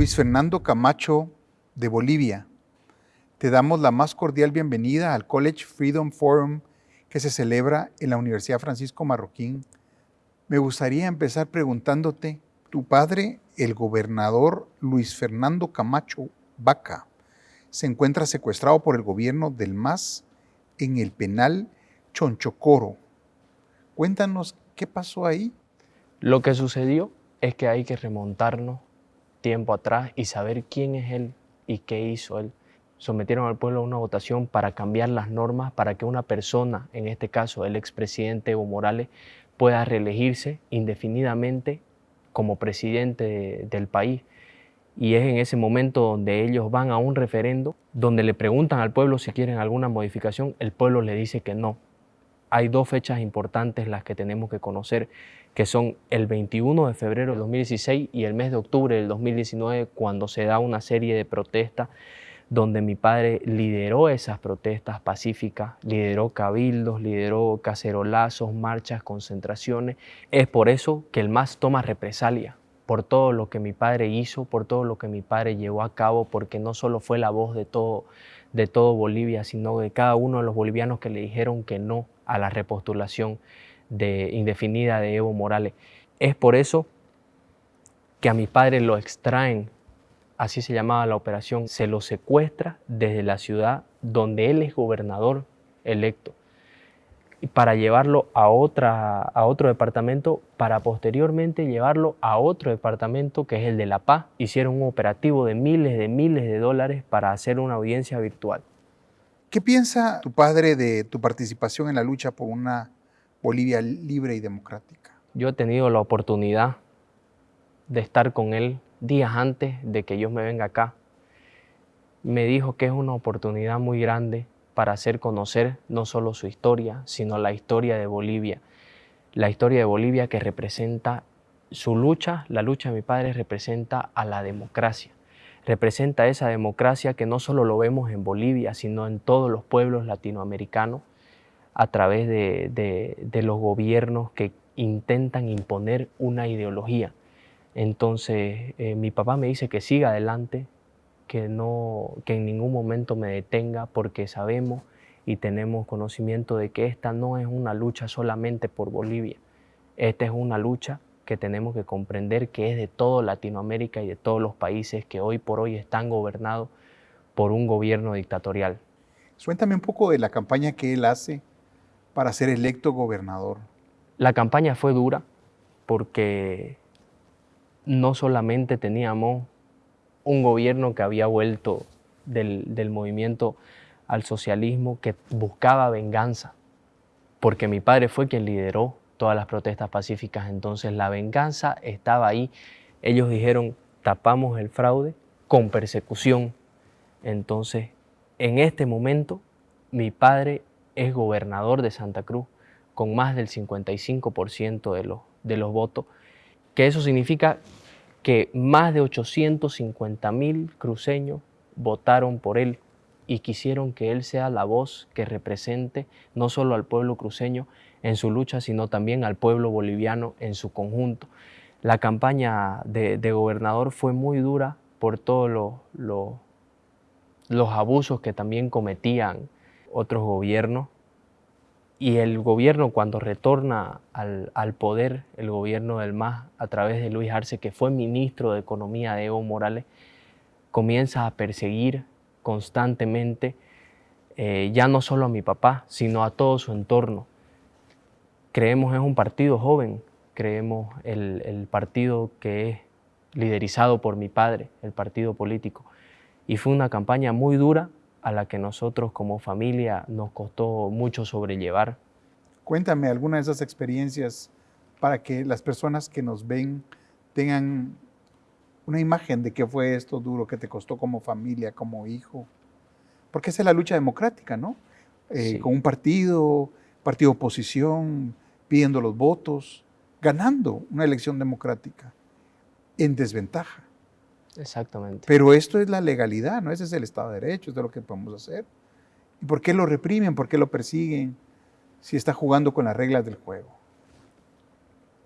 Luis Fernando Camacho de Bolivia. Te damos la más cordial bienvenida al College Freedom Forum que se celebra en la Universidad Francisco Marroquín. Me gustaría empezar preguntándote, tu padre, el gobernador Luis Fernando Camacho Vaca, se encuentra secuestrado por el gobierno del MAS en el penal Chonchocoro. Cuéntanos qué pasó ahí. Lo que sucedió es que hay que remontarnos tiempo atrás y saber quién es él y qué hizo él. Sometieron al pueblo a una votación para cambiar las normas para que una persona, en este caso el expresidente Evo Morales, pueda reelegirse indefinidamente como presidente del país. Y es en ese momento donde ellos van a un referendo, donde le preguntan al pueblo si quieren alguna modificación, el pueblo le dice que no. Hay dos fechas importantes las que tenemos que conocer que son el 21 de febrero del 2016 y el mes de octubre del 2019, cuando se da una serie de protestas donde mi padre lideró esas protestas pacíficas, lideró cabildos, lideró cacerolazos, marchas, concentraciones. Es por eso que el MAS toma represalia, por todo lo que mi padre hizo, por todo lo que mi padre llevó a cabo, porque no solo fue la voz de todo, de todo Bolivia, sino de cada uno de los bolivianos que le dijeron que no a la repostulación de indefinida de Evo Morales. Es por eso que a mi padre lo extraen, así se llamaba la operación, se lo secuestra desde la ciudad donde él es gobernador electo para llevarlo a, otra, a otro departamento, para posteriormente llevarlo a otro departamento que es el de La Paz. Hicieron un operativo de miles de miles de dólares para hacer una audiencia virtual. ¿Qué piensa tu padre de tu participación en la lucha por una Bolivia libre y democrática. Yo he tenido la oportunidad de estar con él días antes de que yo me venga acá. Me dijo que es una oportunidad muy grande para hacer conocer no solo su historia, sino la historia de Bolivia. La historia de Bolivia que representa su lucha, la lucha de mi padre representa a la democracia. Representa esa democracia que no solo lo vemos en Bolivia, sino en todos los pueblos latinoamericanos a través de, los gobiernos que intentan imponer una ideología. Entonces, eh, mi papá me dice que siga adelante, que, no, que en ningún momento me detenga, porque sabemos y tenemos conocimiento de que esta no es una lucha solamente por Bolivia. Esta es una lucha que tenemos que comprender que es de toda Latinoamérica y de todos los países que hoy por hoy están gobernados por un gobierno dictatorial. Suéntame un poco de la campaña que él hace para ser electo gobernador? La campaña fue dura porque no solamente teníamos un gobierno que había vuelto del, movimiento al socialismo que buscaba venganza, porque mi padre fue quien lideró todas las protestas pacíficas, entonces la venganza estaba ahí. Ellos dijeron, tapamos el fraude con persecución. Entonces, en este momento, mi padre es gobernador de Santa Cruz con más del 55% de los, de los votos, que eso significa que más de 850 mil cruceños votaron por él y quisieron que él sea la voz que represente no solo al pueblo cruceño en su lucha, sino también al pueblo boliviano en su conjunto. La campaña de, gobernador fue muy dura por todos los abusos que también cometían otros gobiernos. Y el gobierno cuando retorna al, poder, el gobierno del MAS, a través de Luis Arce, que fue ministro de Economía de Evo Morales, comienza a perseguir constantemente eh, ya no solo a mi papá, sino a todo su entorno. Creemos es un partido joven, creemos el, el partido que es liderizado por mi padre, el partido político. Y fue una campaña muy dura, a la que nosotros como familia nos costó mucho sobrellevar. Cuéntame alguna de esas experiencias para que las personas que nos ven tengan una imagen de qué fue esto duro que te costó como familia, como hijo. Porque esa es la lucha democrática, ¿no? Eh, con un partido, partido oposición, pidiendo los votos, ganando una elección democrática en desventaja. Exactamente. Pero esto es la legalidad, ¿no? Ese es el Estado de Derecho, es de lo que podemos hacer. ¿Y por qué lo reprimen? ¿Por qué lo persiguen? Si está jugando con las reglas del juego.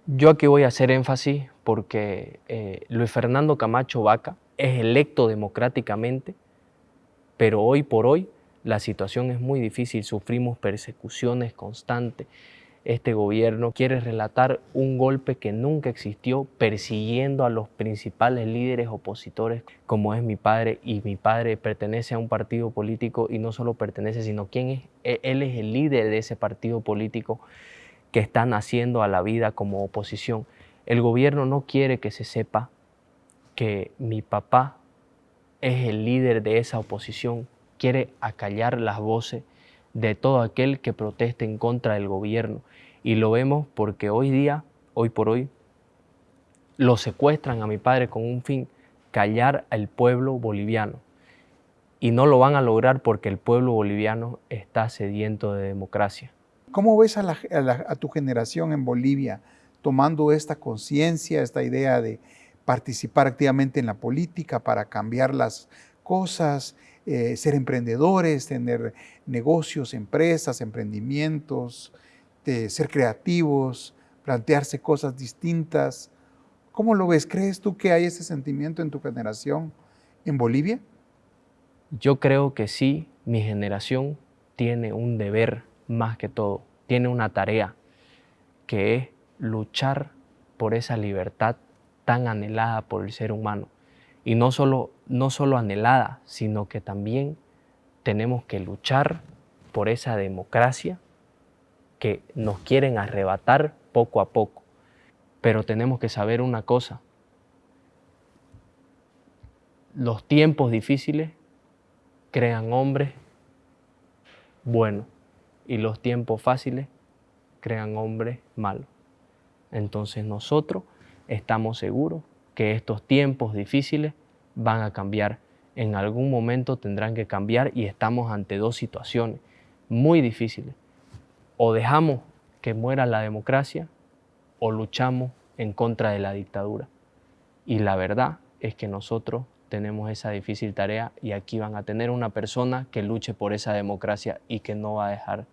Yo aquí voy a hacer énfasis porque eh, Luis Fernando Camacho Vaca es electo democráticamente, pero hoy por hoy la situación es muy difícil, sufrimos persecuciones constantes. Este gobierno quiere relatar un golpe que nunca existió persiguiendo a los principales líderes opositores como es mi padre y mi padre pertenece a un partido político y no solo pertenece sino quién es e, él es el líder de ese partido político que está naciendo a la vida como oposición. El gobierno no quiere que se sepa que mi papá es el líder de esa oposición, quiere acallar las voces de todo aquel que proteste en contra del gobierno. Y lo vemos porque hoy día, hoy por hoy, lo secuestran a mi padre con un fin, callar al pueblo boliviano. Y no lo van a lograr porque el pueblo boliviano está sediento de democracia. ¿Cómo ves a, tu generación en Bolivia tomando esta conciencia, esta idea de participar activamente en la política para cambiar las cosas, eh, ser emprendedores, tener negocios, empresas, emprendimientos, ser creativos, plantearse cosas distintas. ¿Cómo lo ves? ¿Crees tú que hay ese sentimiento en tu generación en Bolivia? Yo creo que sí, mi generación tiene un deber más que todo, tiene una tarea, que es luchar por esa libertad tan anhelada por el ser humano. Y no solo, no solo anhelada, sino que también tenemos que luchar por esa democracia que nos quieren arrebatar poco a poco. Pero tenemos que saber una cosa. Los tiempos difíciles crean hombres buenos y los tiempos fáciles crean hombres malos. Entonces nosotros estamos seguros que estos tiempos difíciles van a cambiar. En algún momento tendrán que cambiar y estamos ante dos situaciones muy difíciles. O dejamos que muera la democracia o luchamos en contra de la dictadura. Y la verdad es que nosotros tenemos esa difícil tarea y aquí van a tener una persona que luche por esa democracia y que no va a dejar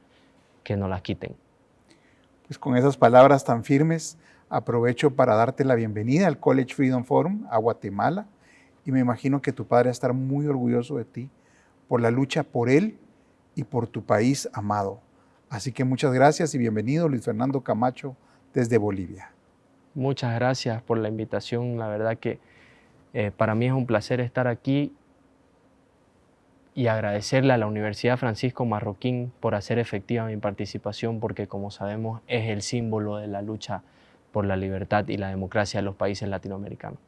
que nos la quiten. Pues con esas palabras tan firmes, Aprovecho para darte la bienvenida al College Freedom Forum a Guatemala y me imagino que tu padre va a estar muy orgulloso de ti por la lucha por él y por tu país amado. Así que muchas gracias y bienvenido Luis Fernando Camacho desde Bolivia. Muchas gracias por la invitación. La verdad que eh, para mí es un placer estar aquí y agradecerle a la Universidad Francisco Marroquín por hacer efectiva mi participación porque como sabemos es el símbolo de la lucha por la libertad y la democracia de los países latinoamericanos.